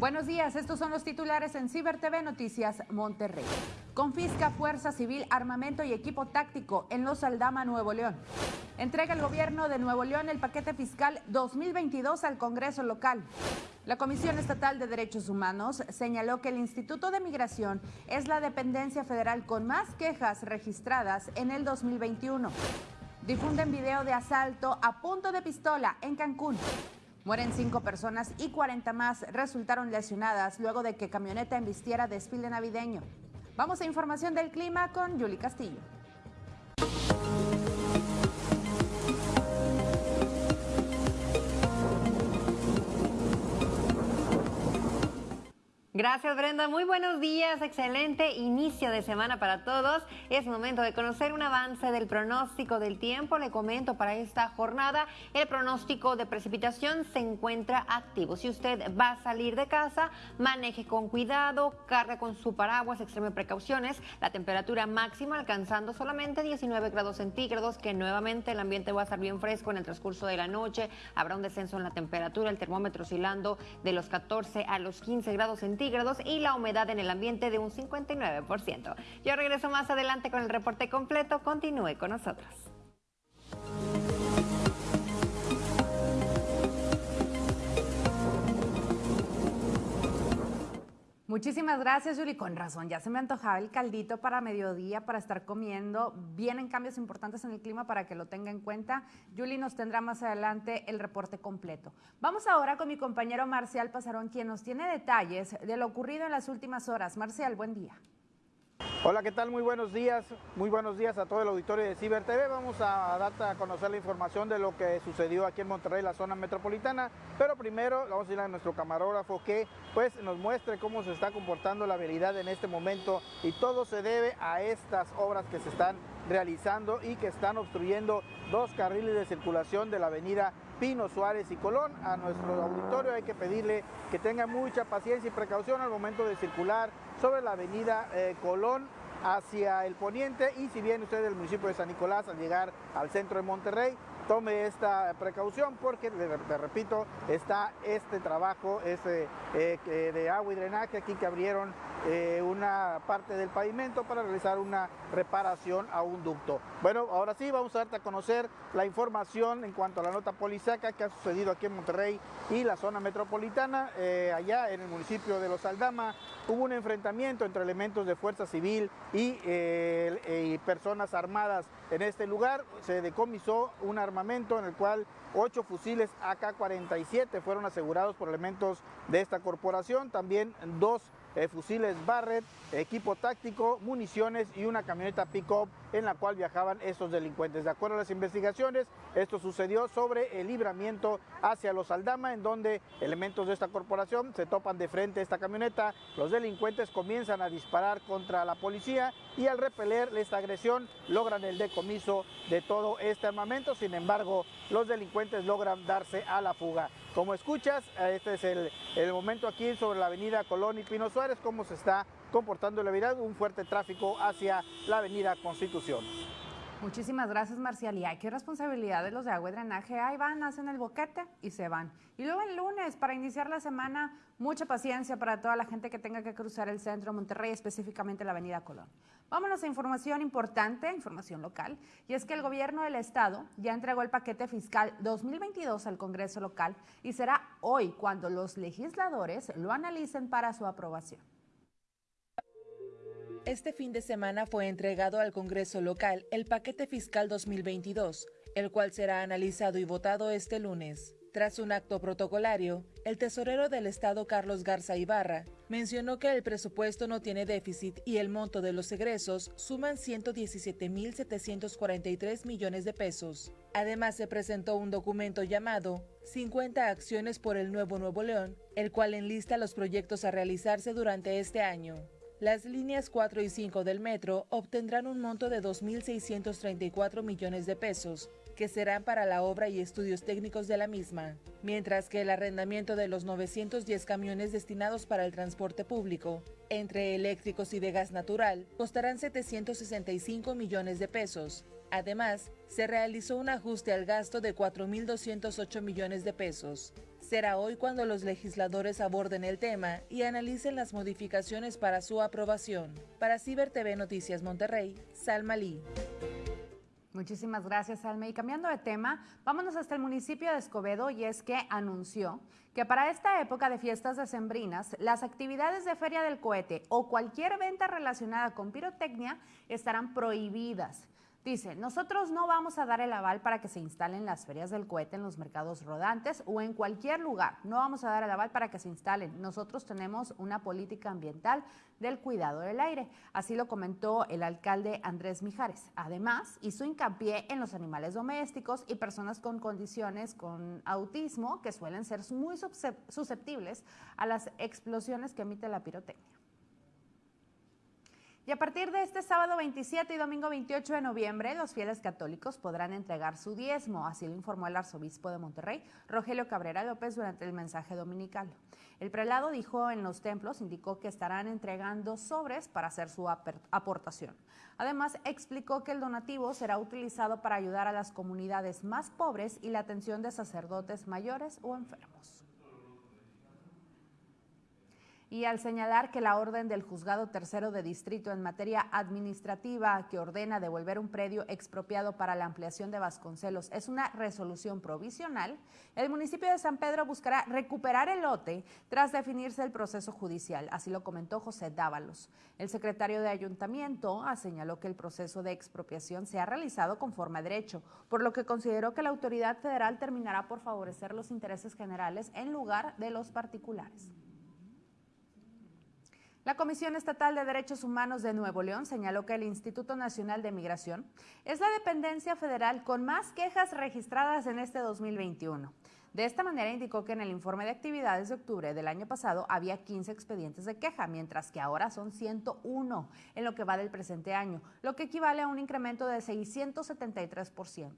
Buenos días, estos son los titulares en Ciber TV Noticias Monterrey. Confisca Fuerza Civil, armamento y equipo táctico en Los Aldama, Nuevo León. Entrega el gobierno de Nuevo León el paquete fiscal 2022 al Congreso local. La Comisión Estatal de Derechos Humanos señaló que el Instituto de Migración es la dependencia federal con más quejas registradas en el 2021. Difunden video de asalto a punto de pistola en Cancún. Mueren cinco personas y 40 más resultaron lesionadas luego de que camioneta embistiera desfile navideño. Vamos a información del clima con Yuli Castillo. Gracias Brenda, muy buenos días, excelente inicio de semana para todos. Es momento de conocer un avance del pronóstico del tiempo. Le comento para esta jornada, el pronóstico de precipitación se encuentra activo. Si usted va a salir de casa, maneje con cuidado, carga con su paraguas, extreme precauciones. La temperatura máxima alcanzando solamente 19 grados centígrados, que nuevamente el ambiente va a estar bien fresco en el transcurso de la noche. Habrá un descenso en la temperatura, el termómetro oscilando de los 14 a los 15 grados centígrados y la humedad en el ambiente de un 59%. Yo regreso más adelante con el reporte completo. Continúe con nosotros. Muchísimas gracias, Yuli. Con razón, ya se me antojaba el caldito para mediodía, para estar comiendo. Vienen cambios importantes en el clima para que lo tenga en cuenta. Yuli nos tendrá más adelante el reporte completo. Vamos ahora con mi compañero Marcial Pasarón, quien nos tiene detalles de lo ocurrido en las últimas horas. Marcial, buen día. Hola, ¿qué tal? Muy buenos días. Muy buenos días a todo el auditorio de Ciber TV. Vamos a darte a conocer la información de lo que sucedió aquí en Monterrey, la zona metropolitana. Pero primero vamos a ir a nuestro camarógrafo que pues nos muestre cómo se está comportando la vialidad en este momento y todo se debe a estas obras que se están realizando y que están obstruyendo dos carriles de circulación de la avenida Pino Suárez y Colón. A nuestro auditorio hay que pedirle que tenga mucha paciencia y precaución al momento de circular sobre la avenida eh, Colón hacia el poniente y si viene usted del municipio de San Nicolás al llegar al centro de Monterrey, tome esta precaución porque, te repito, está este trabajo eh, de agua y drenaje aquí que abrieron eh, una parte del pavimento para realizar una reparación a un ducto. Bueno, ahora sí vamos a darte a conocer la información en cuanto a la nota polisaca que ha sucedido aquí en Monterrey y la zona metropolitana. allá en el municipio de Los Aldama hubo un enfrentamiento entre elementos de fuerza civil y, eh, personas armadas en este lugar. Se decomisó un armamento en el cual ocho fusiles AK-47 fueron asegurados por elementos de esta corporación. También dos eh, fusiles Barrett, equipo táctico, municiones y una camioneta pick-up en la cual viajaban estos delincuentes. De acuerdo a las investigaciones, esto sucedió sobre el libramiento hacia los Aldama, en donde elementos de esta corporación se topan de frente a esta camioneta, los delincuentes comienzan a disparar contra la policía y al repeler esta agresión logran el decomiso de todo este armamento, sin embargo los delincuentes logran darse a la fuga. Como escuchas, este es el, el momento aquí sobre la avenida Colón y Pino Suárez, cómo se está comportando la vida, un fuerte tráfico hacia la avenida Constitución. Muchísimas gracias, Marcial. Y hay que responsabilidad de los de agua y drenaje. Ahí van, hacen el boquete y se van. Y luego el lunes, para iniciar la semana, mucha paciencia para toda la gente que tenga que cruzar el centro de Monterrey, específicamente la avenida Colón. Vámonos a información importante, información local. Y es que el gobierno del estado ya entregó el paquete fiscal 2022 al Congreso local y será hoy cuando los legisladores lo analicen para su aprobación. Este fin de semana fue entregado al Congreso local el paquete fiscal 2022, el cual será analizado y votado este lunes. Tras un acto protocolario, el tesorero del Estado Carlos Garza Ibarra mencionó que el presupuesto no tiene déficit y el monto de los egresos suman 117.743 millones de pesos. Además, se presentó un documento llamado 50 acciones por el Nuevo Nuevo León, el cual enlista los proyectos a realizarse durante este año. Las líneas 4 y 5 del metro obtendrán un monto de 2.634 millones de pesos, que serán para la obra y estudios técnicos de la misma, mientras que el arrendamiento de los 910 camiones destinados para el transporte público, entre eléctricos y de gas natural, costarán 765 millones de pesos. Además, se realizó un ajuste al gasto de 4.208 millones de pesos. Será hoy cuando los legisladores aborden el tema y analicen las modificaciones para su aprobación. Para Ciber TV Noticias Monterrey, Salma Lee. Muchísimas gracias, Alme. Y cambiando de tema, vámonos hasta el municipio de Escobedo y es que anunció que para esta época de fiestas decembrinas, las actividades de Feria del Cohete o cualquier venta relacionada con pirotecnia estarán prohibidas. Dice, nosotros no vamos a dar el aval para que se instalen las ferias del cohete en los mercados rodantes o en cualquier lugar. No vamos a dar el aval para que se instalen. Nosotros tenemos una política ambiental del cuidado del aire. Así lo comentó el alcalde Andrés Mijares. Además, hizo hincapié en los animales domésticos y personas con condiciones con autismo que suelen ser muy susceptibles a las explosiones que emite la pirotecnia. Y a partir de este sábado 27 y domingo 28 de noviembre, los fieles católicos podrán entregar su diezmo, así lo informó el arzobispo de Monterrey, Rogelio Cabrera López, durante el mensaje dominical. El prelado dijo en los templos, indicó que estarán entregando sobres para hacer su aportación. Además, explicó que el donativo será utilizado para ayudar a las comunidades más pobres y la atención de sacerdotes mayores o enfermos y al señalar que la orden del juzgado tercero de distrito en materia administrativa que ordena devolver un predio expropiado para la ampliación de Vasconcelos es una resolución provisional, el municipio de San Pedro buscará recuperar el lote tras definirse el proceso judicial, así lo comentó José Dávalos. El secretario de ayuntamiento señaló que el proceso de expropiación se ha realizado conforme a derecho, por lo que consideró que la autoridad federal terminará por favorecer los intereses generales en lugar de los particulares. La Comisión Estatal de Derechos Humanos de Nuevo León señaló que el Instituto Nacional de Migración es la dependencia federal con más quejas registradas en este 2021. De esta manera indicó que en el informe de actividades de octubre del año pasado había 15 expedientes de queja, mientras que ahora son 101 en lo que va del presente año, lo que equivale a un incremento de 673%.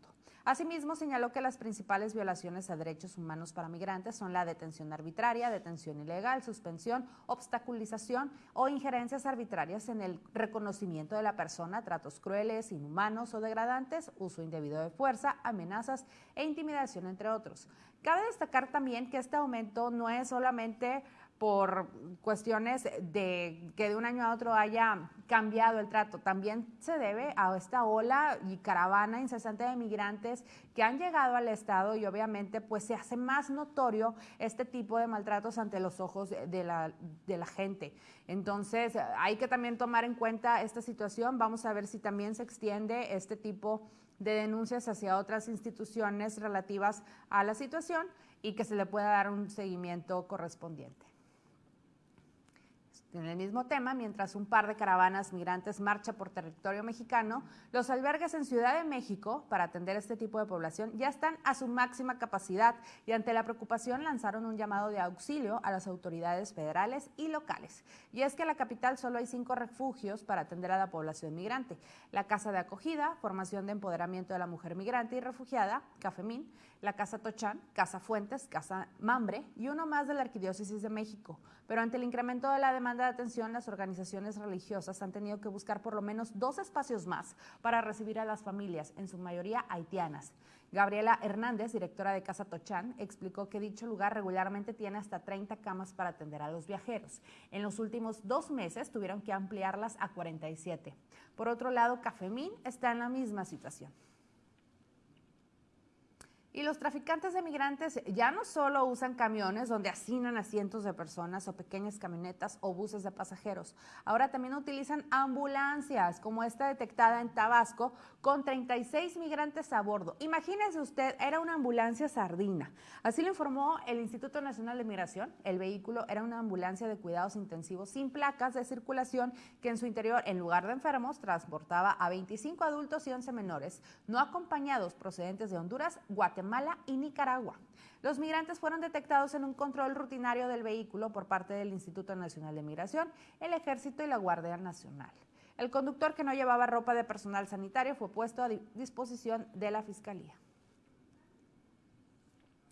Asimismo, señaló que las principales violaciones a derechos humanos para migrantes son la detención arbitraria, detención ilegal, suspensión, obstaculización o injerencias arbitrarias en el reconocimiento de la persona, tratos crueles, inhumanos o degradantes, uso indebido de fuerza, amenazas e intimidación, entre otros. Cabe destacar también que este aumento no es solamente por cuestiones de que de un año a otro haya cambiado el trato. También se debe a esta ola y caravana incesante de migrantes que han llegado al Estado y obviamente pues se hace más notorio este tipo de maltratos ante los ojos de la, de la gente. Entonces hay que también tomar en cuenta esta situación. Vamos a ver si también se extiende este tipo de denuncias hacia otras instituciones relativas a la situación y que se le pueda dar un seguimiento correspondiente. En el mismo tema, mientras un par de caravanas migrantes marcha por territorio mexicano, los albergues en Ciudad de México para atender este tipo de población ya están a su máxima capacidad y ante la preocupación lanzaron un llamado de auxilio a las autoridades federales y locales. Y es que en la capital solo hay cinco refugios para atender a la población migrante. La Casa de Acogida, Formación de Empoderamiento de la Mujer Migrante y Refugiada, Cafemín, la Casa Tochán, Casa Fuentes, Casa Mambre y uno más de la Arquidiócesis de México. Pero ante el incremento de la demanda de atención, las organizaciones religiosas han tenido que buscar por lo menos dos espacios más para recibir a las familias, en su mayoría haitianas. Gabriela Hernández, directora de Casa Tochán, explicó que dicho lugar regularmente tiene hasta 30 camas para atender a los viajeros. En los últimos dos meses tuvieron que ampliarlas a 47. Por otro lado, Cafemín está en la misma situación. Y los traficantes de migrantes ya no solo usan camiones donde hacinan a cientos de personas o pequeñas camionetas o buses de pasajeros, ahora también utilizan ambulancias como esta detectada en Tabasco con 36 migrantes a bordo. Imagínese usted, era una ambulancia sardina. Así lo informó el Instituto Nacional de Migración. El vehículo era una ambulancia de cuidados intensivos sin placas de circulación que en su interior, en lugar de enfermos, transportaba a 25 adultos y 11 menores, no acompañados procedentes de Honduras, Guatemala, Guatemala y Nicaragua. Los migrantes fueron detectados en un control rutinario del vehículo por parte del Instituto Nacional de Migración, el Ejército y la Guardia Nacional. El conductor que no llevaba ropa de personal sanitario fue puesto a disposición de la Fiscalía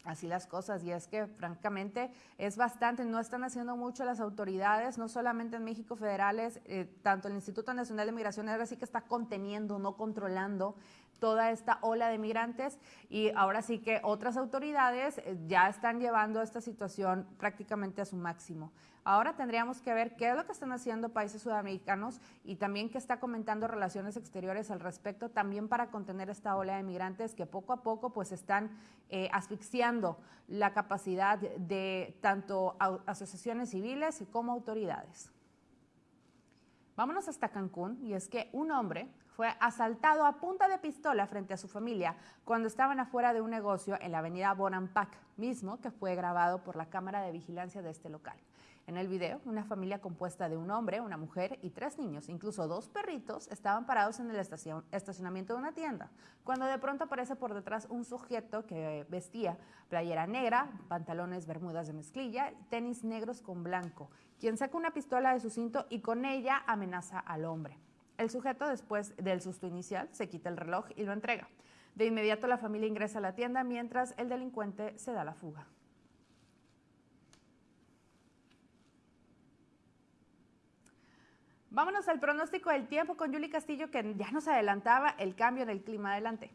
así las cosas y es que francamente es bastante, no están haciendo mucho las autoridades, no solamente en México federales, eh, tanto el Instituto Nacional de Migración ahora sí que está conteniendo, no controlando toda esta ola de migrantes y ahora sí que otras autoridades eh, ya están llevando esta situación prácticamente a su máximo. Ahora tendríamos que ver qué es lo que están haciendo países sudamericanos y también qué está comentando Relaciones Exteriores al respecto, también para contener esta ola de migrantes que poco a poco pues están eh, asfixiando la capacidad de tanto asociaciones civiles como autoridades. Vámonos hasta Cancún y es que un hombre fue asaltado a punta de pistola frente a su familia cuando estaban afuera de un negocio en la avenida Bonampak, mismo que fue grabado por la cámara de vigilancia de este local. En el video, una familia compuesta de un hombre, una mujer y tres niños, incluso dos perritos, estaban parados en el estacionamiento de una tienda, cuando de pronto aparece por detrás un sujeto que vestía playera negra, pantalones bermudas de mezclilla, tenis negros con blanco, quien saca una pistola de su cinto y con ella amenaza al hombre. El sujeto, después del susto inicial, se quita el reloj y lo entrega. De inmediato la familia ingresa a la tienda mientras el delincuente se da la fuga. Vámonos al pronóstico del tiempo con Yuli Castillo, que ya nos adelantaba el cambio en el clima. Adelante.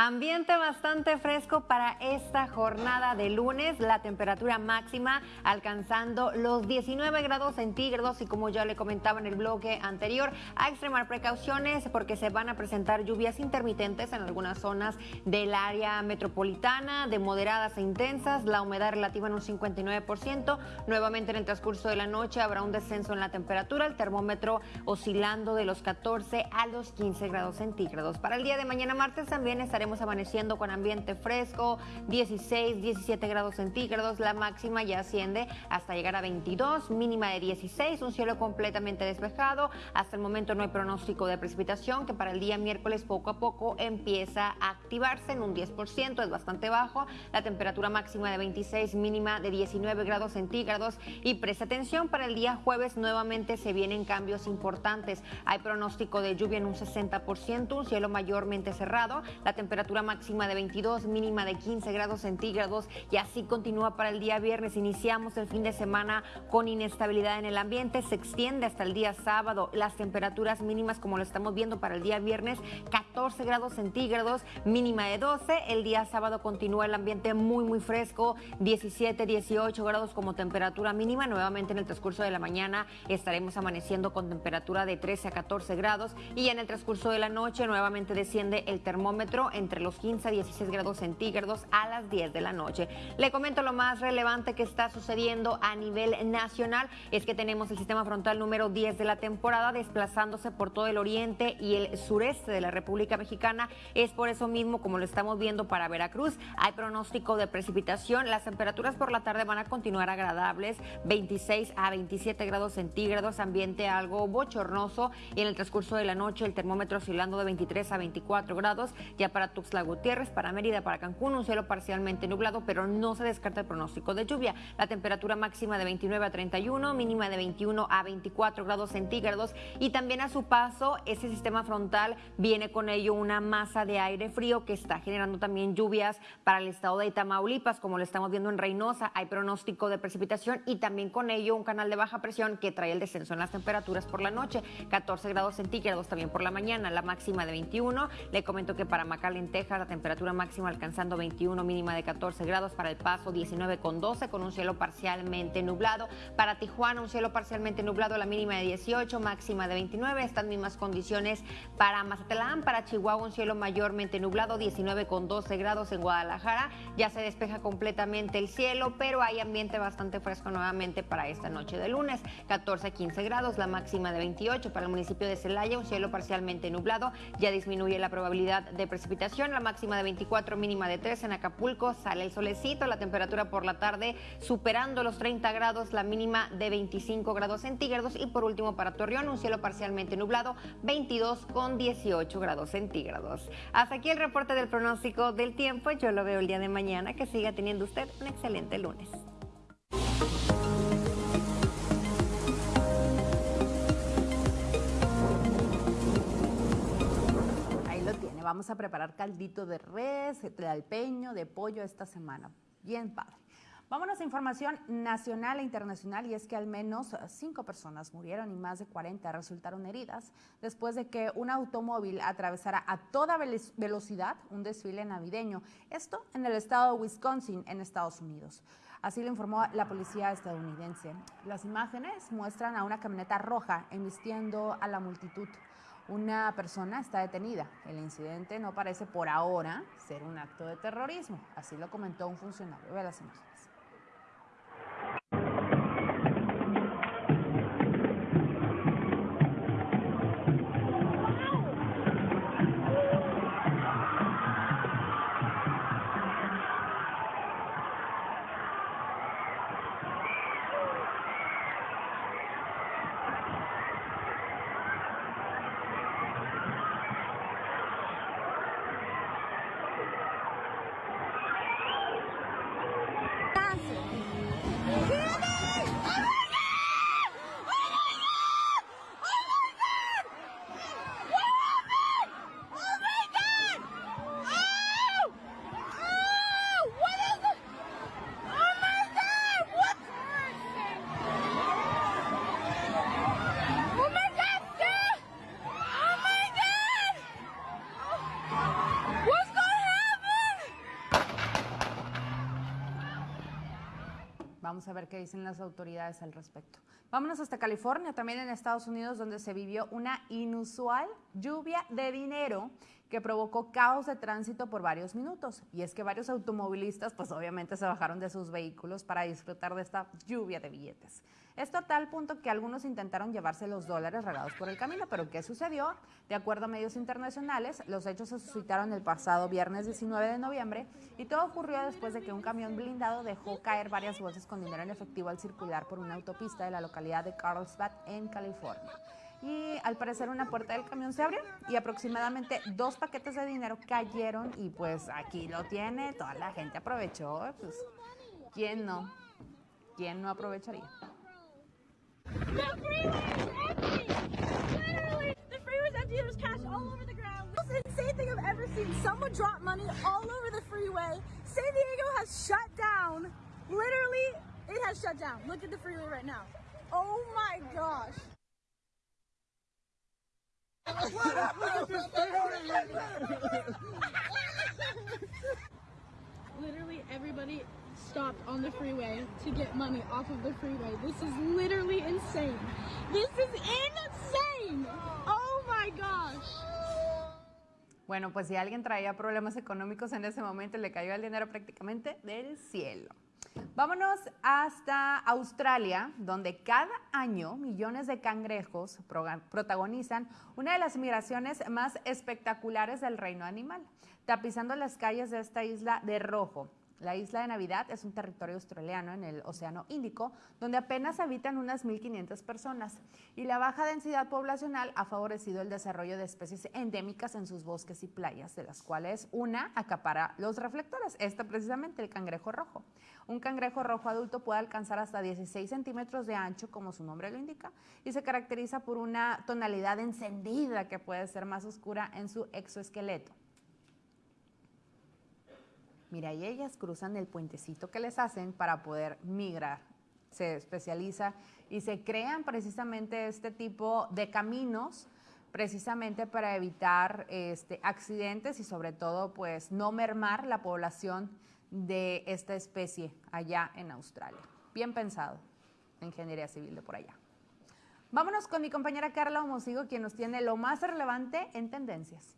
Ambiente bastante fresco para esta jornada de lunes, la temperatura máxima alcanzando los 19 grados centígrados y como ya le comentaba en el bloque anterior, a extremar precauciones porque se van a presentar lluvias intermitentes en algunas zonas del área metropolitana, de moderadas e intensas, la humedad relativa en un 59%, nuevamente en el transcurso de la noche habrá un descenso en la temperatura, el termómetro oscilando de los 14 a los 15 grados centígrados. Para el día de mañana martes también estaremos amaneciendo con ambiente fresco, 16, 17 grados centígrados, la máxima ya asciende hasta llegar a 22, mínima de 16, un cielo completamente despejado. Hasta el momento no hay pronóstico de precipitación que para el día miércoles poco a poco empieza a activarse en un 10%, es bastante bajo. La temperatura máxima de 26, mínima de 19 grados centígrados y presta atención para el día jueves nuevamente se vienen cambios importantes. Hay pronóstico de lluvia en un 60%, un cielo mayormente cerrado. La temperatura temperatura máxima de 22, mínima de 15 grados centígrados y así continúa para el día viernes. Iniciamos el fin de semana con inestabilidad en el ambiente, se extiende hasta el día sábado. Las temperaturas mínimas, como lo estamos viendo para el día viernes, 14 grados centígrados, mínima de 12. El día sábado continúa el ambiente muy, muy fresco, 17, 18 grados como temperatura mínima. Nuevamente en el transcurso de la mañana estaremos amaneciendo con temperatura de 13 a 14 grados y en el transcurso de la noche nuevamente desciende el termómetro entre los 15 a 16 grados centígrados a las 10 de la noche. Le comento lo más relevante que está sucediendo a nivel nacional es que tenemos el sistema frontal número 10 de la temporada desplazándose por todo el oriente y el sureste de la República Mexicana. Es por eso mismo, como lo estamos viendo para Veracruz, hay pronóstico de precipitación. Las temperaturas por la tarde van a continuar agradables, 26 a 27 grados centígrados, ambiente algo bochornoso y en el transcurso de la noche el termómetro oscilando de 23 a 24 grados. Ya para Tuxtla Gutiérrez, para Mérida, para Cancún, un cielo parcialmente nublado, pero no se descarta el pronóstico de lluvia. La temperatura máxima de 29 a 31, mínima de 21 a 24 grados centígrados y también a su paso ese sistema frontal viene con ello una masa de aire frío que está generando también lluvias para el estado de Tamaulipas, como lo estamos viendo en Reynosa, hay pronóstico de precipitación y también con ello un canal de baja presión que trae el descenso en las temperaturas por la noche, 14 grados centígrados también por la mañana, la máxima de 21. Le comento que para Macalén Texas, la temperatura máxima alcanzando 21, mínima de 14 grados. Para El Paso, 19 con 12, con un cielo parcialmente nublado. Para Tijuana, un cielo parcialmente nublado, la mínima de 18, máxima de 29. Estas mismas condiciones para Mazatlán, para Chihuahua, un cielo mayormente nublado, 19 con 12 grados en Guadalajara. Ya se despeja completamente el cielo, pero hay ambiente bastante fresco nuevamente para esta noche de lunes. 14 15 grados, la máxima de 28 para el municipio de Celaya, un cielo parcialmente nublado. Ya disminuye la probabilidad de precipitación la máxima de 24, mínima de 3 en Acapulco, sale el solecito, la temperatura por la tarde superando los 30 grados, la mínima de 25 grados centígrados y por último para Torreón un cielo parcialmente nublado, 22 con 18 grados centígrados. Hasta aquí el reporte del pronóstico del tiempo, yo lo veo el día de mañana, que siga teniendo usted un excelente lunes. Vamos a preparar caldito de res, de alpeño, de pollo esta semana. Bien padre. Vámonos a información nacional e internacional y es que al menos cinco personas murieron y más de 40 resultaron heridas después de que un automóvil atravesara a toda velocidad un desfile navideño. Esto en el estado de Wisconsin, en Estados Unidos. Así lo informó la policía estadounidense. Las imágenes muestran a una camioneta roja embistiendo a la multitud. Una persona está detenida. El incidente no parece por ahora ser un acto de terrorismo. Así lo comentó un funcionario. Las imágenes. A ver qué dicen las autoridades al respecto. Vámonos hasta California, también en Estados Unidos, donde se vivió una inusual lluvia de dinero que provocó caos de tránsito por varios minutos. Y es que varios automovilistas, pues obviamente se bajaron de sus vehículos para disfrutar de esta lluvia de billetes. Esto a tal punto que algunos intentaron llevarse los dólares regados por el camino, pero ¿qué sucedió? De acuerdo a medios internacionales, los hechos se suscitaron el pasado viernes 19 de noviembre y todo ocurrió después de que un camión blindado dejó caer varias bolsas con dinero en efectivo al circular por una autopista de la localidad de Carlsbad, en California y al parecer una puerta del camión se abrió y aproximadamente dos paquetes de dinero cayeron y pues aquí lo tiene, toda la gente aprovechó, pues ¿quién no? ¿Quién no aprovecharía? Insane thing I've ever seen. Someone drop money all over the freeway. San Diego has shut down. Literally, it has shut down. Look at the freeway right now. Oh my gosh. Literally everybody stopped on the freeway to get money off of the freeway. This is literally insane. This is insane. Oh my gosh. Bueno, pues si alguien traía problemas económicos en ese momento, le cayó el dinero prácticamente del cielo. Vámonos hasta Australia, donde cada año millones de cangrejos protagonizan una de las migraciones más espectaculares del reino animal, tapizando las calles de esta isla de rojo. La isla de Navidad es un territorio australiano en el Océano Índico, donde apenas habitan unas 1.500 personas, y la baja densidad poblacional ha favorecido el desarrollo de especies endémicas en sus bosques y playas, de las cuales una acapara los reflectores, esta precisamente el cangrejo rojo. Un cangrejo rojo adulto puede alcanzar hasta 16 centímetros de ancho, como su nombre lo indica, y se caracteriza por una tonalidad encendida que puede ser más oscura en su exoesqueleto. Mira, y ellas cruzan el puentecito que les hacen para poder migrar. Se especializa y se crean precisamente este tipo de caminos precisamente para evitar este, accidentes y sobre todo pues no mermar la población de esta especie allá en Australia. Bien pensado, ingeniería civil de por allá. Vámonos con mi compañera Carla Homosigo, quien nos tiene lo más relevante en tendencias.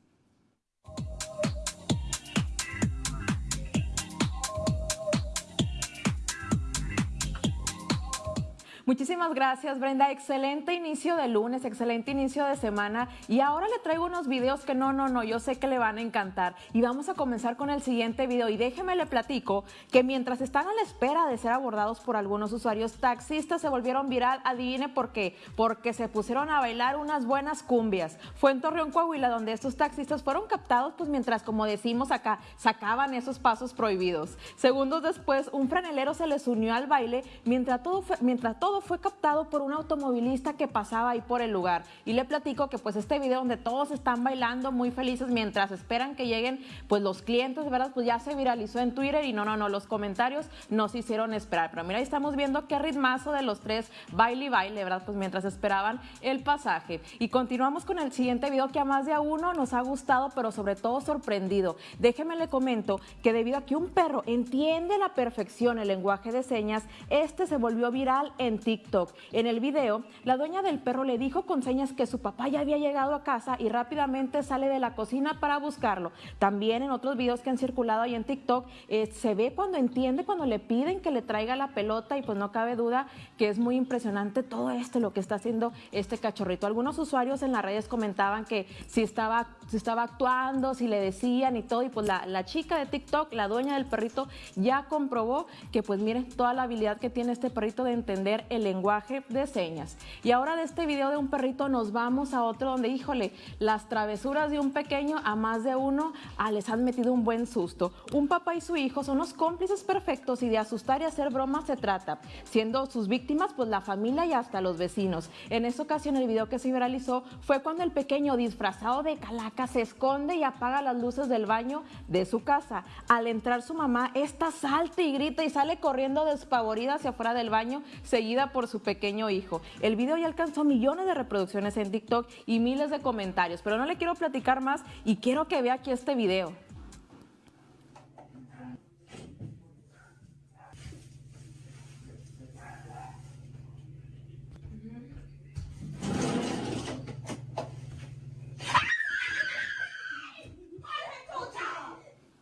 Muchísimas gracias, Brenda. Excelente inicio de lunes, excelente inicio de semana. Y ahora le traigo unos videos que no, no, no, yo sé que le van a encantar. Y vamos a comenzar con el siguiente video. Y déjeme le platico que mientras están a la espera de ser abordados por algunos usuarios taxistas, se volvieron viral. Adivine por qué. Porque se pusieron a bailar unas buenas cumbias. Fue en Torreón, Coahuila, donde estos taxistas fueron captados, pues mientras, como decimos acá, sacaban esos pasos prohibidos. Segundos después, un franelero se les unió al baile mientras todo, mientras todo todo fue captado por un automovilista que pasaba ahí por el lugar. Y le platico que pues este video donde todos están bailando muy felices mientras esperan que lleguen pues los clientes, ¿verdad? Pues ya se viralizó en Twitter y no, no, no, los comentarios nos hicieron esperar. Pero mira, ahí estamos viendo qué ritmazo de los tres baile y baile, ¿verdad? Pues mientras esperaban el pasaje. Y continuamos con el siguiente video que a más de a uno nos ha gustado, pero sobre todo sorprendido. Déjeme le comento que debido a que un perro entiende a la perfección el lenguaje de señas, este se volvió viral en TikTok. En el video, la dueña del perro le dijo con señas que su papá ya había llegado a casa y rápidamente sale de la cocina para buscarlo. También en otros videos que han circulado ahí en TikTok, eh, se ve cuando entiende, cuando le piden que le traiga la pelota y pues no cabe duda que es muy impresionante todo esto, lo que está haciendo este cachorrito. Algunos usuarios en las redes comentaban que si estaba, si estaba actuando, si le decían y todo, y pues la, la chica de TikTok, la dueña del perrito, ya comprobó que pues miren toda la habilidad que tiene este perrito de entender el lenguaje de señas. Y ahora de este video de un perrito nos vamos a otro donde, híjole, las travesuras de un pequeño a más de uno ah, les han metido un buen susto. Un papá y su hijo son los cómplices perfectos y de asustar y hacer bromas se trata, siendo sus víctimas pues la familia y hasta los vecinos. En esa ocasión el video que se viralizó fue cuando el pequeño disfrazado de calaca se esconde y apaga las luces del baño de su casa. Al entrar su mamá, esta salta y grita y sale corriendo despavorida hacia afuera del baño, seguida por su pequeño hijo. El video ya alcanzó millones de reproducciones en TikTok y miles de comentarios, pero no le quiero platicar más y quiero que vea aquí este video.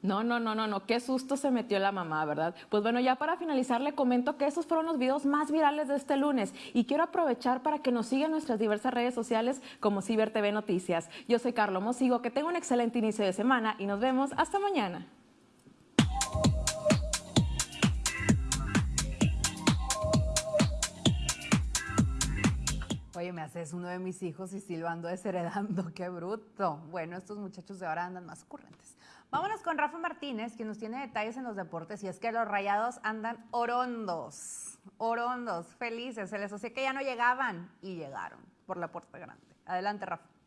No, no, no, no, no, qué susto se metió la mamá, ¿verdad? Pues bueno, ya para finalizar le comento que esos fueron los videos más virales de este lunes y quiero aprovechar para que nos sigan nuestras diversas redes sociales como Ciber TV Noticias. Yo soy Carlos Mosigo, que tenga un excelente inicio de semana y nos vemos hasta mañana. Oye, me haces uno de mis hijos y silbando desheredando, qué bruto. Bueno, estos muchachos de ahora andan más ocurrentes. Vámonos con Rafa Martínez, que nos tiene detalles en los deportes, y es que los rayados andan orondos, orondos, felices. Se les hacía que ya no llegaban y llegaron por la puerta grande. Adelante, Rafa.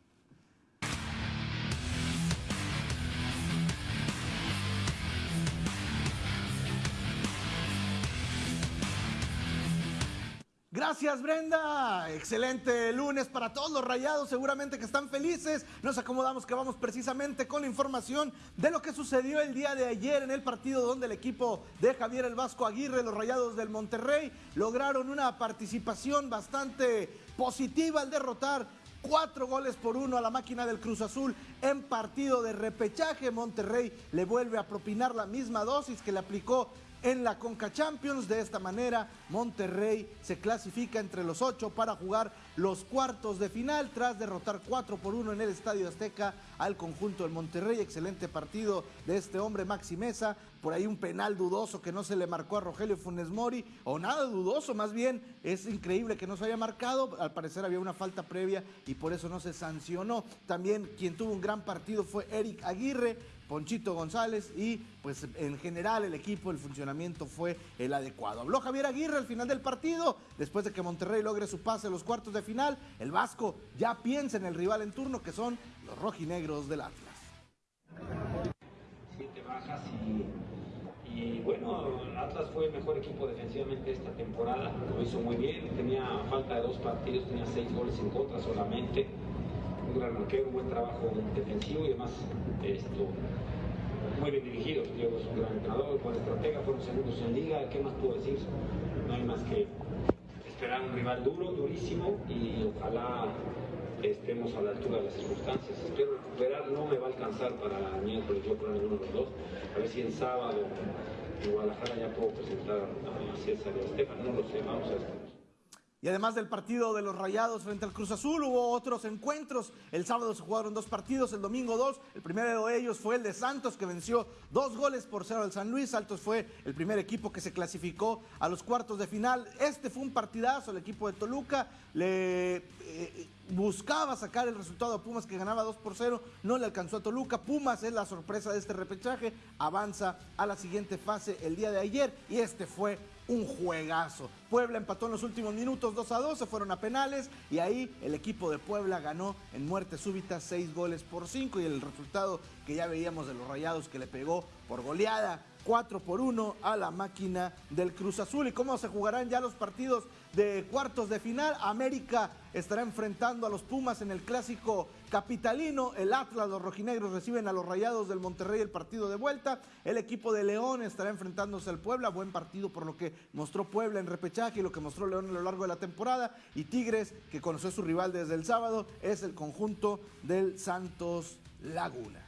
Gracias Brenda, excelente lunes para todos los rayados, seguramente que están felices. Nos acomodamos que vamos precisamente con la información de lo que sucedió el día de ayer en el partido donde el equipo de Javier el Vasco Aguirre, los rayados del Monterrey, lograron una participación bastante positiva al derrotar cuatro goles por uno a la máquina del Cruz Azul en partido de repechaje. Monterrey le vuelve a propinar la misma dosis que le aplicó en la Conca Champions. De esta manera, Monterrey se clasifica entre los ocho para jugar los cuartos de final tras derrotar 4 por 1 en el Estadio Azteca al conjunto del Monterrey. Excelente partido de este hombre Maxi Mesa. Por ahí un penal dudoso que no se le marcó a Rogelio Funes Mori, o nada dudoso, más bien es increíble que no se haya marcado. Al parecer había una falta previa y por eso no se sancionó. También quien tuvo un gran partido fue Eric Aguirre, Ponchito González y pues en general el equipo, el funcionamiento fue el adecuado. Habló Javier Aguirre al final del partido, después de que Monterrey logre su pase a los cuartos de final, el Vasco ya piensa en el rival en turno que son los rojinegros del Atlas. Siete bajas y, y bueno, Atlas fue el mejor equipo defensivamente esta temporada, lo hizo muy bien, tenía falta de dos partidos, tenía seis goles en contra solamente un gran arquero, un buen trabajo defensivo y además esto, muy bien dirigido. Diego es un gran entrenador, buen estratega, fueron segundos en liga. ¿Qué más puedo decir? No hay más que esperar un rival duro, durísimo y ojalá estemos a la altura de las circunstancias. Espero recuperar, no me va a alcanzar para miércoles, yo creo ninguno de los dos. A ver si el sábado en Guadalajara ya puedo presentar a César y a Estefan, no lo sé, vamos a. Y además del partido de los Rayados frente al Cruz Azul, hubo otros encuentros. El sábado se jugaron dos partidos, el domingo dos. El primero de ellos fue el de Santos, que venció dos goles por cero al San Luis. Santos fue el primer equipo que se clasificó a los cuartos de final. Este fue un partidazo, el equipo de Toluca le... eh, buscaba sacar el resultado a Pumas que ganaba 2 por 0, no le alcanzó a Toluca. Pumas es la sorpresa de este repechaje, avanza a la siguiente fase el día de ayer y este fue un juegazo. Puebla empató en los últimos minutos 2 a 2, se fueron a penales y ahí el equipo de Puebla ganó en muerte súbita 6 goles por 5 y el resultado que ya veíamos de los Rayados que le pegó por goleada 4 por 1 a la máquina del Cruz Azul. ¿Y cómo se jugarán ya los partidos de cuartos de final? América estará enfrentando a los Pumas en el clásico capitalino. El Atlas, los rojinegros reciben a los Rayados del Monterrey el partido de vuelta. El equipo de León estará enfrentándose al Puebla. Buen partido por lo que mostró Puebla en repechaje y lo que mostró León a lo largo de la temporada. Y Tigres, que conoció a su rival desde el sábado, es el conjunto del Santos Laguna.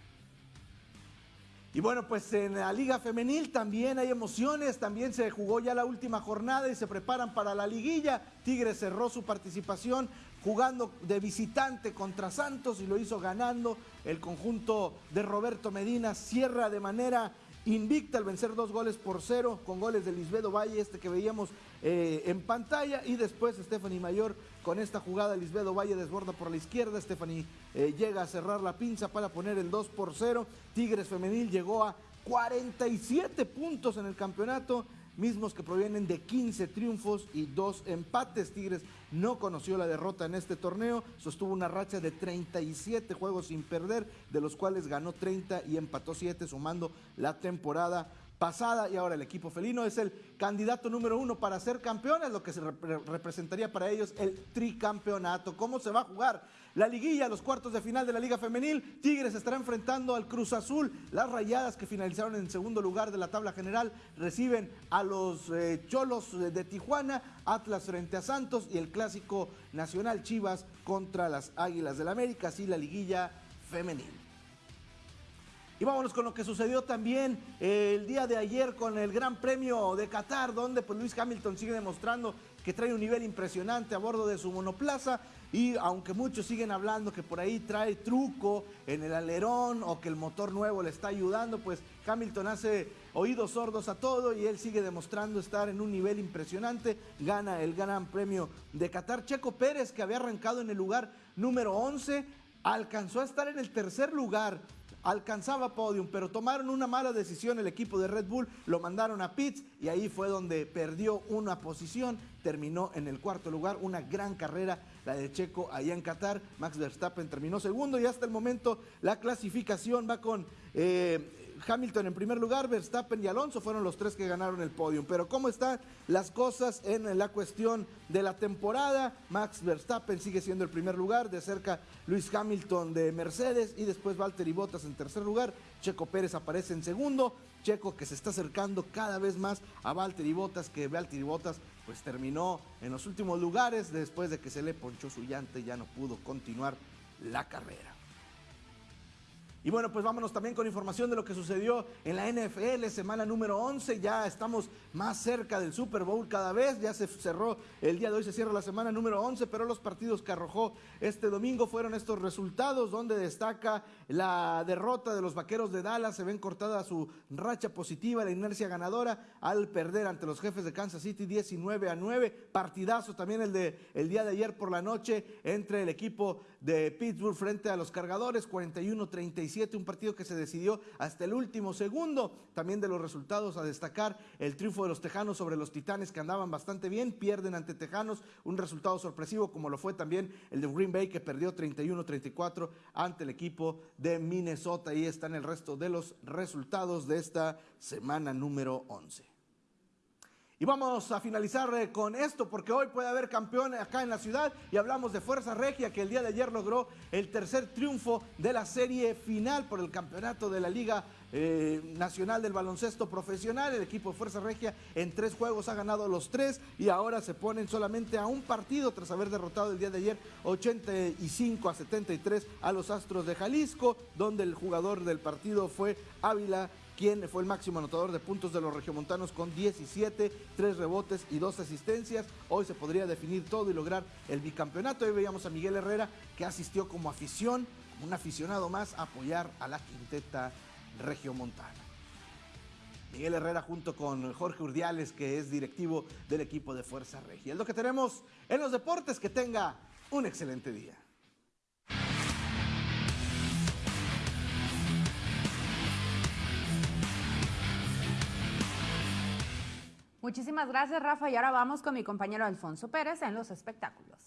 Y bueno, pues en la Liga Femenil también hay emociones, también se jugó ya la última jornada y se preparan para la liguilla. Tigres cerró su participación jugando de visitante contra Santos y lo hizo ganando. El conjunto de Roberto Medina cierra de manera invicta al vencer dos goles por cero con goles de Lisbedo Valle, este que veíamos eh, en pantalla, y después Stephanie Mayor con esta jugada, Lisbedo Valle desborda por la izquierda, Stephanie eh, llega a cerrar la pinza para poner el 2 por 0, Tigres Femenil llegó a 47 puntos en el campeonato, mismos que provienen de 15 triunfos y 2 empates. Tigres no conoció la derrota en este torneo, sostuvo una racha de 37 juegos sin perder, de los cuales ganó 30 y empató 7, sumando la temporada pasada y ahora el equipo felino es el candidato número uno para ser campeones, lo que se representaría para ellos el tricampeonato. ¿Cómo se va a jugar? La liguilla, los cuartos de final de la Liga Femenil, Tigres estará enfrentando al Cruz Azul. Las rayadas que finalizaron en segundo lugar de la tabla general reciben a los eh, Cholos de Tijuana, Atlas frente a Santos y el clásico nacional Chivas contra las Águilas del América, así la liguilla femenil. Y vámonos con lo que sucedió también eh, el día de ayer con el Gran Premio de Qatar, donde pues Luis Hamilton sigue demostrando que trae un nivel impresionante a bordo de su monoplaza. Y aunque muchos siguen hablando que por ahí trae truco en el alerón o que el motor nuevo le está ayudando, pues Hamilton hace oídos sordos a todo y él sigue demostrando estar en un nivel impresionante. Gana el Gran Premio de Qatar. Checo Pérez, que había arrancado en el lugar número 11, alcanzó a estar en el tercer lugar alcanzaba podium, pero tomaron una mala decisión el equipo de Red Bull, lo mandaron a pits y ahí fue donde perdió una posición, terminó en el cuarto lugar, una gran carrera la de Checo allá en Qatar, Max Verstappen terminó segundo y hasta el momento la clasificación va con... Eh, Hamilton en primer lugar, Verstappen y Alonso fueron los tres que ganaron el podio. Pero ¿cómo están las cosas en la cuestión de la temporada? Max Verstappen sigue siendo el primer lugar, de cerca Luis Hamilton de Mercedes y después Valtteri Bottas en tercer lugar. Checo Pérez aparece en segundo. Checo que se está acercando cada vez más a Valtteri Bottas, que Valtteri Bottas pues terminó en los últimos lugares después de que se le ponchó su llante y ya no pudo continuar la carrera. Y bueno, pues vámonos también con información de lo que sucedió en la NFL, semana número 11. Ya estamos más cerca del Super Bowl cada vez. Ya se cerró el día de hoy, se cierra la semana número 11, pero los partidos que arrojó este domingo fueron estos resultados, donde destaca la derrota de los vaqueros de Dallas. Se ven cortada su racha positiva, la inercia ganadora al perder ante los jefes de Kansas City 19 a 9. Partidazo también el de el día de ayer por la noche entre el equipo de Pittsburgh frente a los cargadores, 41-37, un partido que se decidió hasta el último segundo. También de los resultados a destacar el triunfo de los Tejanos sobre los Titanes que andaban bastante bien, pierden ante Tejanos, un resultado sorpresivo como lo fue también el de Green Bay que perdió 31-34 ante el equipo de Minnesota. Ahí están el resto de los resultados de esta semana número 11. Y vamos a finalizar eh, con esto porque hoy puede haber campeón acá en la ciudad y hablamos de Fuerza Regia que el día de ayer logró el tercer triunfo de la serie final por el campeonato de la Liga eh, Nacional del Baloncesto Profesional. El equipo de Fuerza Regia en tres juegos ha ganado los tres y ahora se ponen solamente a un partido tras haber derrotado el día de ayer 85 a 73 a los Astros de Jalisco, donde el jugador del partido fue Ávila quien fue el máximo anotador de puntos de los regiomontanos con 17, 3 rebotes y 2 asistencias. Hoy se podría definir todo y lograr el bicampeonato. Hoy veíamos a Miguel Herrera que asistió como afición, como un aficionado más, a apoyar a la quinteta regiomontana. Miguel Herrera junto con Jorge Urdiales, que es directivo del equipo de Fuerza Regia. Es lo que tenemos en los deportes. Que tenga un excelente día. Muchísimas gracias, Rafa. Y ahora vamos con mi compañero Alfonso Pérez en los espectáculos.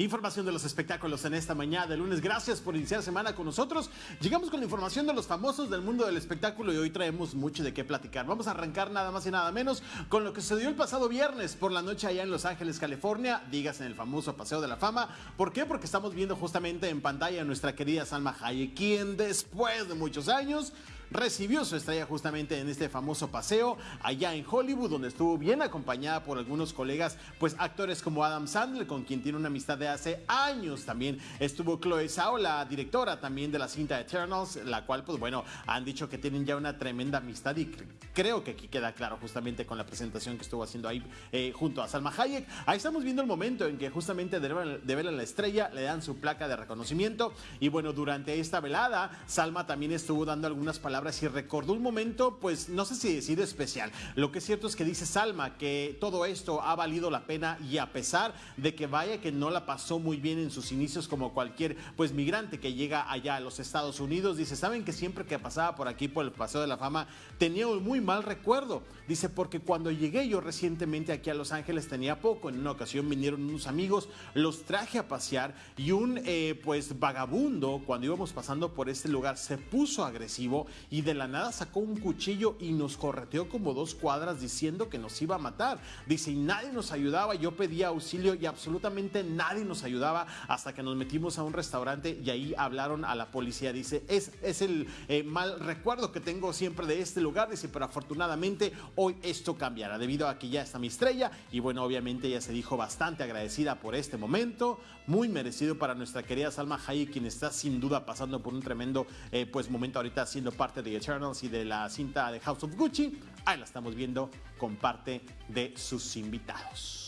Información de los espectáculos en esta mañana de lunes. Gracias por iniciar semana con nosotros. Llegamos con la información de los famosos del mundo del espectáculo y hoy traemos mucho de qué platicar. Vamos a arrancar nada más y nada menos con lo que se dio el pasado viernes por la noche allá en Los Ángeles, California. Digas en el famoso Paseo de la Fama. ¿Por qué? Porque estamos viendo justamente en pantalla a nuestra querida Salma Hayek, quien después de muchos años recibió su estrella justamente en este famoso paseo allá en Hollywood, donde estuvo bien acompañada por algunos colegas, pues actores como Adam Sandler, con quien tiene una amistad de hace años. También estuvo Chloe Zhao, la directora también de la cinta Eternals, la cual, pues bueno, han dicho que tienen ya una tremenda amistad y creo que aquí queda claro justamente con la presentación que estuvo haciendo ahí eh, junto a Salma Hayek. Ahí estamos viendo el momento en que justamente de ver a la estrella le dan su placa de reconocimiento y bueno, durante esta velada, Salma también estuvo dando algunas palabras y recordó un momento, pues no sé si decir especial. Lo que es cierto es que dice Salma que todo esto ha valido la pena y a pesar de que vaya que no la pasó muy bien en sus inicios como cualquier pues migrante que llega allá a los Estados Unidos, dice, saben que siempre que pasaba por aquí por el Paseo de la Fama tenía un muy mal recuerdo. Dice, porque cuando llegué yo recientemente aquí a Los Ángeles tenía poco, en una ocasión vinieron unos amigos, los traje a pasear y un eh, pues vagabundo cuando íbamos pasando por este lugar se puso agresivo y de la nada sacó un cuchillo y nos correteó como dos cuadras diciendo que nos iba a matar. Dice, y nadie nos ayudaba, yo pedía auxilio y absolutamente nadie nos ayudaba hasta que nos metimos a un restaurante y ahí hablaron a la policía. Dice, es, es el eh, mal recuerdo que tengo siempre de este lugar. Dice, pero afortunadamente hoy esto cambiará debido a que ya está mi estrella y bueno, obviamente ella se dijo bastante agradecida por este momento, muy merecido para nuestra querida Salma Hayek, quien está sin duda pasando por un tremendo eh, pues momento ahorita siendo parte de Eternals y de la cinta de House of Gucci. Ahí la estamos viendo con parte de sus invitados.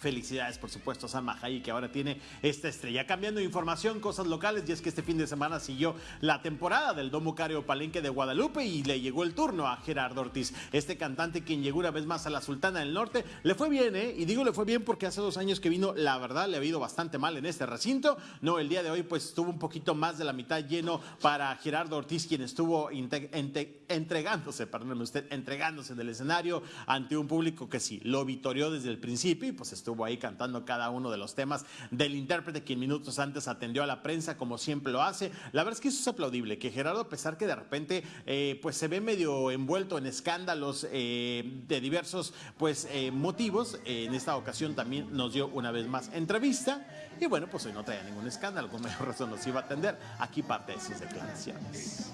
Felicidades, por supuesto, a Salma Hayek, que ahora tiene esta estrella. Cambiando información, cosas locales, y es que este fin de semana siguió la temporada del Domo Cario Palenque de Guadalupe y le llegó el turno a Gerardo Ortiz, este cantante quien llegó una vez más a la Sultana del Norte. Le fue bien, ¿eh? Y digo le fue bien porque hace dos años que vino, la verdad, le ha ido bastante mal en este recinto. No, el día de hoy, pues estuvo un poquito más de la mitad lleno para Gerardo Ortiz, quien estuvo entregándose, perdóneme usted, entregándose del escenario ante un público que sí, lo vitorió desde el principio y pues estuvo estuvo ahí cantando cada uno de los temas del intérprete quien minutos antes atendió a la prensa como siempre lo hace. La verdad es que eso es aplaudible, que Gerardo, a pesar que de repente eh, pues se ve medio envuelto en escándalos eh, de diversos pues eh, motivos, en esta ocasión también nos dio una vez más entrevista y bueno, pues hoy no traía ningún escándalo, con mayor razón nos iba a atender. Aquí parte de sus declaraciones.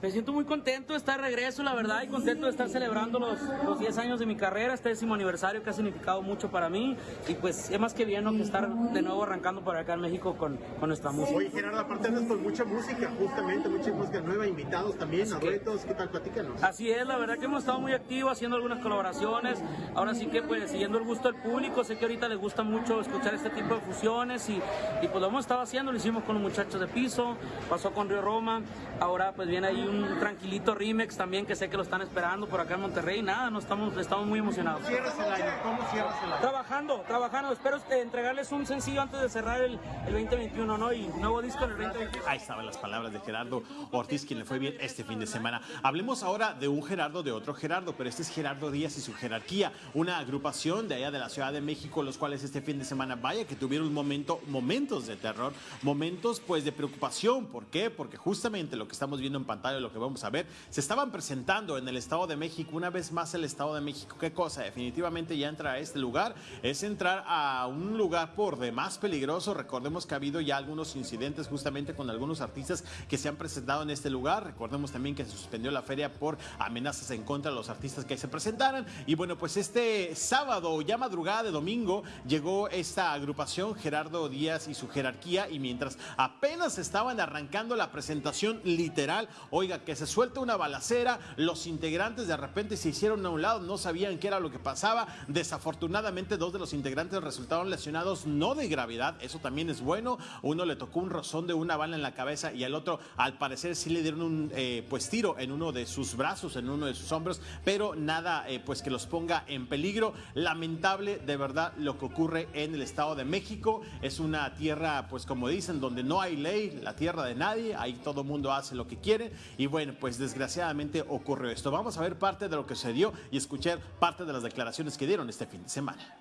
Me siento muy contento de estar de regreso, la verdad, y contento de estar celebrando los, los 10 años de mi carrera, este décimo aniversario que ha significado mucho para mí. Y pues es más que bien ¿no? que estar de nuevo arrancando por acá en México con, con nuestra música. Oye, Gerardo, aparte de con mucha música, justamente, mucha música nueva, invitados también, a duetos, ¿qué tal? Platícanos. Así es, la verdad que hemos estado muy activos haciendo algunas colaboraciones. Ahora sí que, pues, siguiendo el gusto del público, sé que ahorita les gusta mucho escuchar este tipo de fusiones y, y pues lo hemos estado haciendo, lo hicimos con los muchachos de piso, pasó con Río Roma, ahora pues viene ahí un tranquilito remix también que sé que lo están esperando por acá en Monterrey. Nada, no estamos, estamos muy emocionados. ¿Cierras el año? ¿Cómo cierras el año? Trabajando, trabajando. Espero eh, entregarles un sencillo antes de cerrar el, el 2021, ¿no? Y nuevo disco en el 2021. Ahí estaban las palabras de Gerardo Ortiz, quien le fue bien este fin de semana. Hablemos ahora de un Gerardo, de otro Gerardo, pero este es Gerardo Díaz y su jerarquía, una agrupación de allá de la Ciudad de México, los cuales este fin de semana, vaya que tuvieron un momento, momentos de terror, momentos pues de preocupación. ¿Por qué? Porque justamente lo que estamos viendo en pantalla, lo que vamos a ver, se estaban presentando en el Estado de México, una vez más el Estado de México. ¿Qué cosa? Definitivamente ya entrar a este lugar es entrar a un lugar por demás peligroso. Recordemos que ha habido ya algunos incidentes justamente con algunos artistas que se han presentado en este lugar. Recordemos también que se suspendió la feria por amenazas en contra de los artistas que se presentaran. Y bueno, pues este sábado, ya madrugada de domingo, llegó esta agrupación, Gerardo Díaz y su jerarquía, y mientras apenas estaban arrancando la presentación literal, Oiga, que se suelta una balacera, los integrantes de repente se hicieron a un lado, no sabían qué era lo que pasaba. Desafortunadamente, dos de los integrantes resultaron lesionados, no de gravedad, eso también es bueno. Uno le tocó un rozón de una bala en la cabeza y al otro, al parecer, sí le dieron un eh, pues tiro en uno de sus brazos, en uno de sus hombros, pero nada eh, pues que los ponga en peligro. Lamentable, de verdad, lo que ocurre en el Estado de México. Es una tierra, pues como dicen, donde no hay ley, la tierra de nadie, ahí todo mundo hace lo que quiere y bueno, pues desgraciadamente ocurrió esto. Vamos a ver parte de lo que se dio y escuchar parte de las declaraciones que dieron este fin de semana.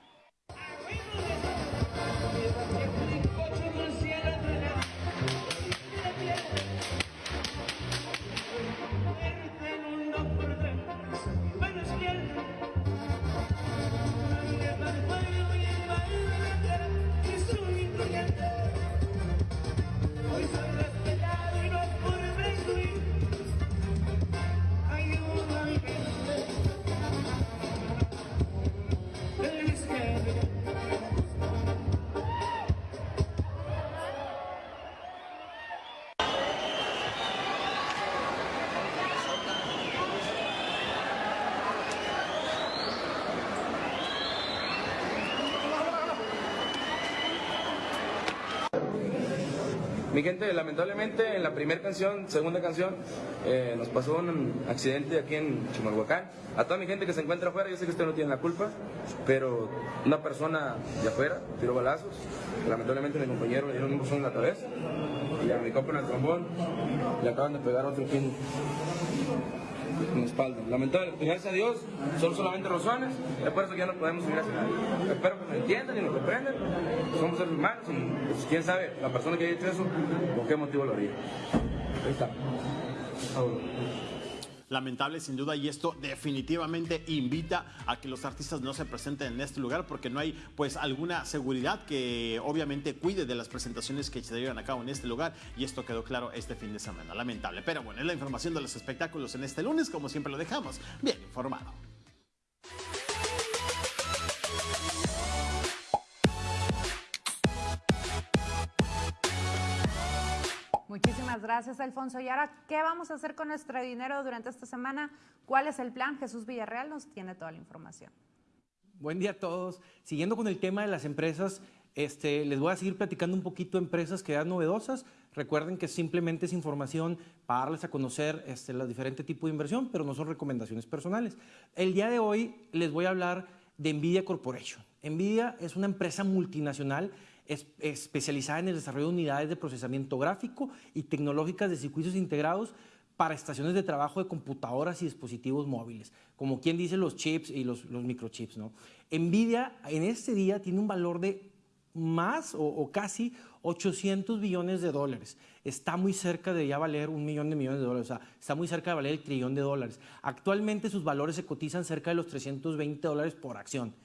Gente, lamentablemente en la primera canción, segunda canción, eh, nos pasó un accidente aquí en Chimalhuacán. A toda mi gente que se encuentra afuera, yo sé que usted no tiene la culpa, pero una persona de afuera tiró balazos. Lamentablemente mi compañero le dieron un buzón en la cabeza y a mi compa en el trombón le acaban de pegar otro pin en la espalda. Lamentablemente, gracias a Dios, son solamente rozones, es por eso que ya no podemos subir nadie. Espero que me entiendan y me comprendan, somos seres humanos y pues, quién sabe, la persona que haya hecho eso, por qué motivo lo haría. Ahí está. Lamentable sin duda y esto definitivamente invita a que los artistas no se presenten en este lugar porque no hay pues alguna seguridad que obviamente cuide de las presentaciones que se llevan a cabo en este lugar y esto quedó claro este fin de semana, lamentable. Pero bueno, es la información de los espectáculos en este lunes, como siempre lo dejamos bien informado. Muchísimas gracias, Alfonso. Y ahora, ¿qué vamos a hacer con nuestro dinero durante esta semana? ¿Cuál es el plan? Jesús Villarreal nos tiene toda la información. Buen día a todos. Siguiendo con el tema de las empresas, este, les voy a seguir platicando un poquito de empresas que dan novedosas. Recuerden que simplemente es información para darles a conocer este, los diferentes tipos de inversión, pero no son recomendaciones personales. El día de hoy les voy a hablar de Nvidia Corporation. Nvidia es una empresa multinacional es, especializada en el desarrollo de unidades de procesamiento gráfico y tecnológicas de circuitos integrados para estaciones de trabajo de computadoras y dispositivos móviles, como quien dice los chips y los, los microchips. ¿no? Nvidia en este día tiene un valor de más o, o, casi 800 billones de dólares. Está muy cerca de ya valer un millón de millones de dólares, o sea, está muy cerca de valer el trillón de dólares. Actualmente sus valores se cotizan cerca de los 320 dólares por acción.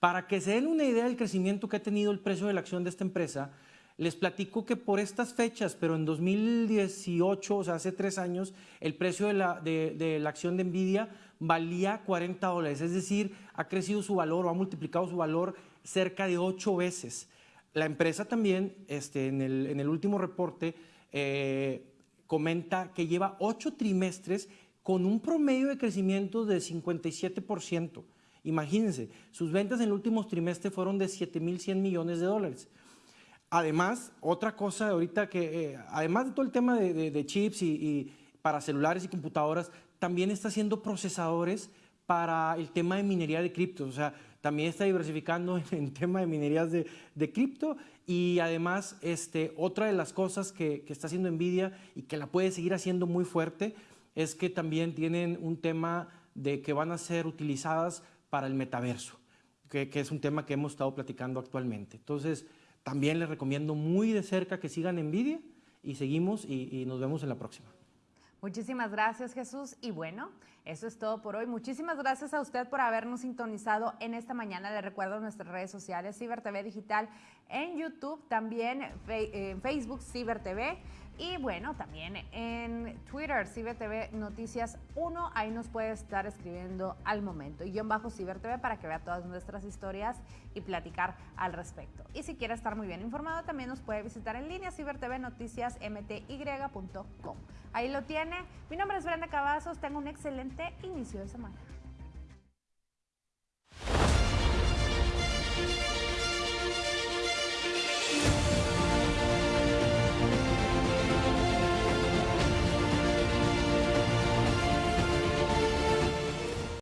Para que se den una idea del crecimiento que ha tenido el precio de la acción de esta empresa, les platico que por estas fechas, pero en 2018, o sea, hace tres años, el precio de la, de, la acción de Nvidia valía 40 dólares, es decir, ha crecido su valor o ha multiplicado su valor cerca de ocho veces. La empresa también, este, en, el, en el último reporte, eh, comenta que lleva ocho trimestres con un promedio de crecimiento de 57%. Imagínense, sus ventas en el último trimestre fueron de 7.100 millones de dólares. Además, otra cosa ahorita que, eh, además de todo el tema de, chips y, para celulares y computadoras, también está haciendo procesadores para el tema de minería de cripto. O sea, también está diversificando en el tema de minerías de, de cripto y además este, otra de las cosas que, que, está haciendo Nvidia y que la puede seguir haciendo muy fuerte es que también tienen un tema de que van a ser utilizadas para el metaverso, que, es un tema que hemos estado platicando actualmente. Entonces, también les recomiendo muy de cerca que sigan Nvidia y seguimos y, y nos vemos en la próxima. Muchísimas gracias Jesús y bueno, eso es todo por hoy. Muchísimas gracias a usted por habernos sintonizado en esta mañana. Le recuerdo nuestras redes sociales, Ciber TV Digital en YouTube, también en Facebook Ciber TV y bueno, también en Twitter, CiberTV Noticias 1, ahí nos puede estar escribiendo al momento. Y en bajo CiberTV para que vea todas nuestras historias y platicar al respecto. Y si quiere estar muy bien informado, también nos puede visitar en línea cibertvnoticiasmty.com. Ahí lo tiene. Mi nombre es Brenda Cavazos, tengo un excelente inicio de semana.